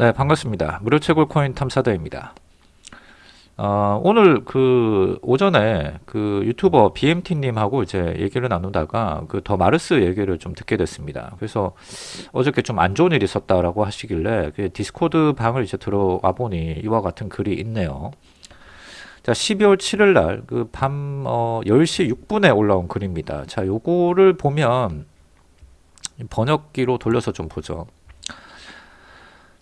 네, 반갑습니다. 무료 채굴 코인 탐사대입니다. 어, 오늘 그 오전에 그 유튜버 BMT님하고 이제 얘기를 나누다가 그 더 마르스 얘기를 좀 듣게 됐습니다. 그래서 어저께 좀 안 좋은 일이 있었다라고 하시길래 그 디스코드 방을 이제 들어와 보니 이와 같은 글이 있네요. 자, 12월 7일 날 그밤 어, 10시 6분에 올라온 글입니다. 자, 요거를 보면 번역기로 돌려서 좀 보죠.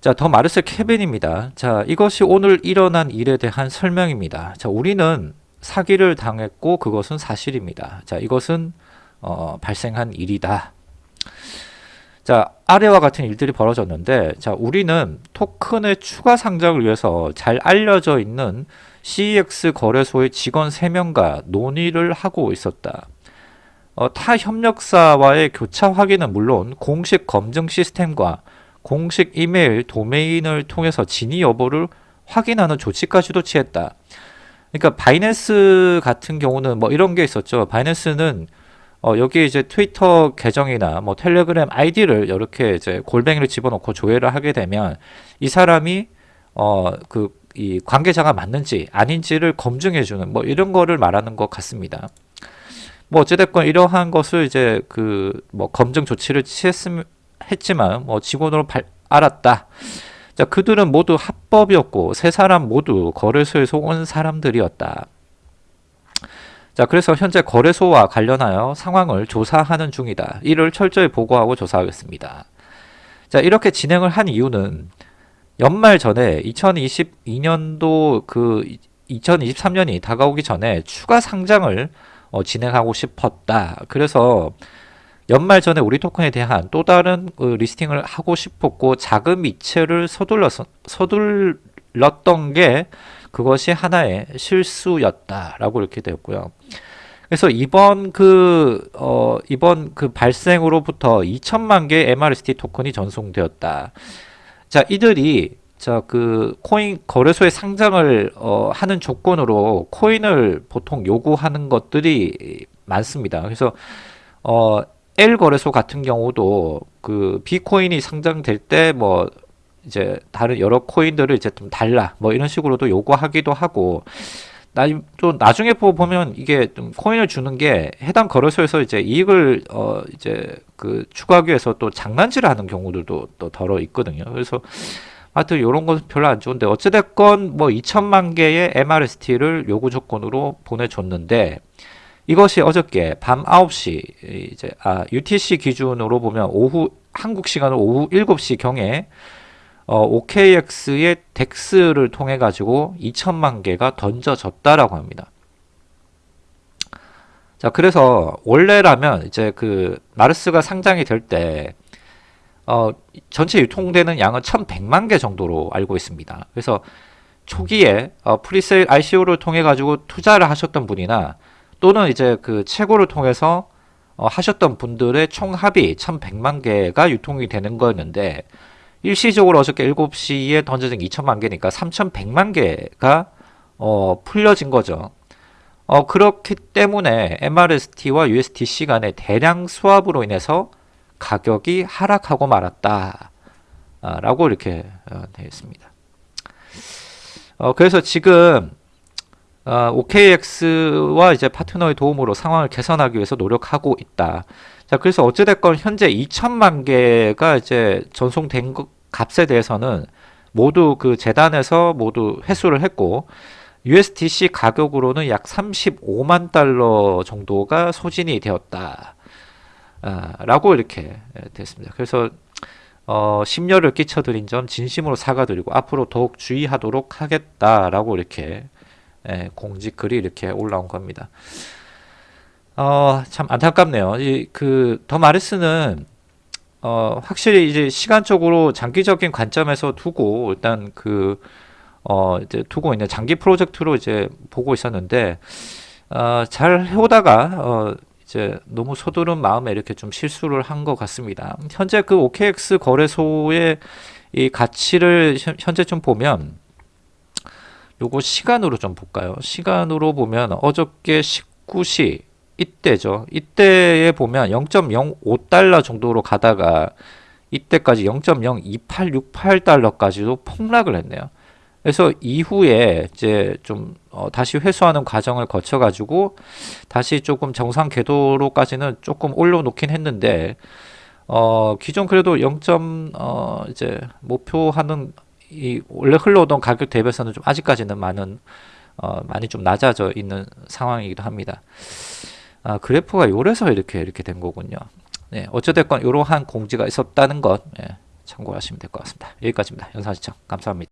자, 더 마르셀 케빈입니다. 자, 이것이 오늘 일어난 일에 대한 설명입니다. 자, 우리는 사기를 당했고 그것은 사실입니다. 자, 이것은 어, 발생한 일이다. 자, 아래와 같은 일들이 벌어졌는데 자, 우리는 토큰의 추가 상장을 위해서 잘 알려져 있는 CEX 거래소의 직원 3명과 논의를 하고 있었다. 어, 타 협력사와의 교차 확인은 물론 공식 검증 시스템과 공식 이메일 도메인을 통해서 진위 여부를 확인하는 조치까지도 취했다. 그러니까 바이낸스 같은 경우는 뭐 이런 게 있었죠. 바이낸스는 어 여기 이제 트위터 계정이나 뭐 텔레그램 아이디를 이렇게 이제 골뱅이를 집어넣고 조회를 하게 되면 이 사람이 어그 이 관계자가 맞는지 아닌지를 검증해 주는 뭐 이런 거를 말하는 것 같습니다. 뭐 어찌됐건 이러한 것을 이제 그 뭐 검증 조치를 취했음 했지만 뭐 직원으로 발, 알았다. 자, 그들은 모두 합법이었고 세 사람 모두 거래소에서 온 사람들이었다. 자, 그래서 현재 거래소와 관련하여 상황을 조사하는 중이다. 이를 철저히 보고하고 조사하겠습니다. 자, 이렇게 진행을 한 이유는 연말 전에 2022년도 그 2023년이 다가오기 전에 추가 상장을 어, 진행하고 싶었다. 그래서 연말 전에 우리 토큰에 대한 또 다른 그 리스팅을 하고 싶었고 자금 이체를 서둘러 서둘렀던 게 그것이 하나의 실수였다라고 이렇게 되었고요. 그래서 이번 그, 어, 이번 그 발생으로부터 2천만 개 MRST 토큰이 전송되었다. 자, 이들이 자, 그 코인 거래소에 상장을 어, 하는 조건으로 코인을 보통 요구하는 것들이 많습니다. 그래서 어, L 거래소 같은 경우도 그 비코인이 상장될 때 뭐 이제 다른 여러 코인들을 이제 좀 달라 뭐 이런 식으로도 요구하기도 하고 나, 또 나중에 보면 이게 좀 코인을 주는 게 해당 거래소에서 이제 이익을 어 이제 그 추가하기 위해서 또 장난질을 하는 경우들도 또 덜어 있거든요. 그래서 하여튼 이런 것은 별로 안 좋은데 어찌됐건 뭐 2천만 개의 MRST를 요구 조건으로 보내줬는데 이것이 어저께 밤 9시 이제 아 UTC 기준으로 보면 오후 한국 시간으로 오후 7시 경에 어, OKX의 DEX를 통해 가지고 2천만 개가 던져졌다라고 합니다. 자, 그래서 원래라면 이제 그 마르스가 상장이 될때 어, 전체 유통되는 양은 1,100만 개 정도로 알고 있습니다. 그래서 초기에 어, 프리세일 ICO를 통해 가지고 투자를 하셨던 분이나 또는 이제 그 채굴을 통해서 어, 하셨던 분들의 총 합이 1100만 개가 유통이 되는 거였는데 일시적으로 어저께 7시에 던져진 2천만 개니까 3100만 개가 어, 풀려진 거죠. 어, 그렇기 때문에 MRST와 USDC 간의 대량 수합으로 인해서 가격이 하락하고 말았다. 아, 라고 이렇게 어, 되어 있습니다. 어, 그래서 지금 어, OKX와 이제 파트너의 도움으로 상황을 개선하기 위해서 노력하고 있다. 자, 그래서 어찌됐건 현재 2천만 개가 이제 전송된 것, 값에 대해서는 모두 그 재단에서 모두 회수를 했고, USDC 가격으로는 약 35만 달러 정도가 소진이 되었다. 아, 라고 이렇게 됐습니다. 그래서 어, 심려를 끼쳐드린 점 진심으로 사과드리고 앞으로 더욱 주의하도록 하겠다라고 이렇게 예, 공지 글이 이렇게 올라온 겁니다. 어, 참 안타깝네요. 그더 마르스는 어, 확실히 이제 시간적으로 장기적인 관점에서 두고 일단 그 어, 이제 두고 있는 장기 프로젝트로 이제 보고 있었는데 어, 잘 해오다가 어, 이제 너무 서두른 마음에 이렇게 좀 실수를 한 것 같습니다. 현재 그 OKX 거래소의 이 가치를 현재 좀 보면 요거 시간으로 좀 볼까요? 시간으로 보면 어저께 19시 이때죠. 이때에 보면 0.05달러 정도로 가다가 이때까지 0.02868달러까지도 폭락을 했네요. 그래서 이후에 이제 좀 어, 다시 회수하는 과정을 거쳐 가지고 다시 조금 정상 궤도로까지는 조금 올려놓긴 했는데 어 기존 그래도 0. 어 이제 목표하는 이 원래 흘러오던 가격 대비해서는 좀 아직까지는 많은 어 많이 좀 낮아져 있는 상황이기도 합니다. 아 그래프가 요래서 이렇게 이렇게 된 거군요. 네 어찌됐건 이러한 공지가 있었다는 것 예, 참고하시면 될 것 같습니다. 여기까지입니다. 영상 시청 감사합니다.